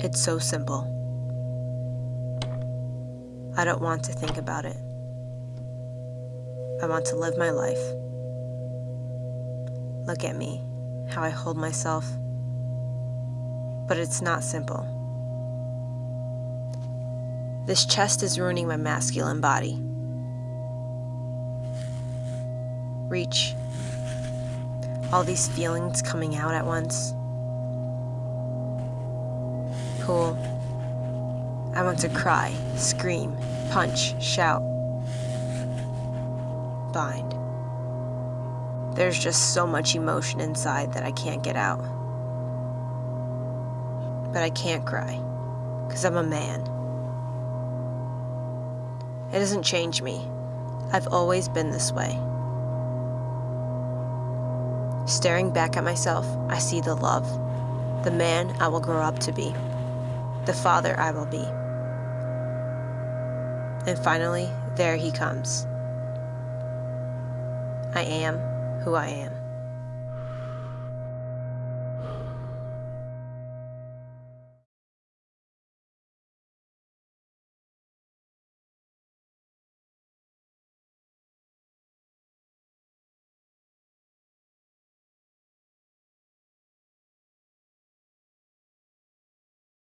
It's so simple. I don't want to think about it. I want to live my life. Look at me, how I hold myself. But it's not simple. This chest is ruining my masculine body. Reach. All these feelings coming out at once. Pull. I want to cry, scream, punch, shout. Bind. There's just so much emotion inside that I can't get out. But I can't cry, because I'm a man. It doesn't change me. I've always been this way. Staring back at myself, I see the love, the man I will grow up to be, the father I will be. And finally, there he comes. I am who I am.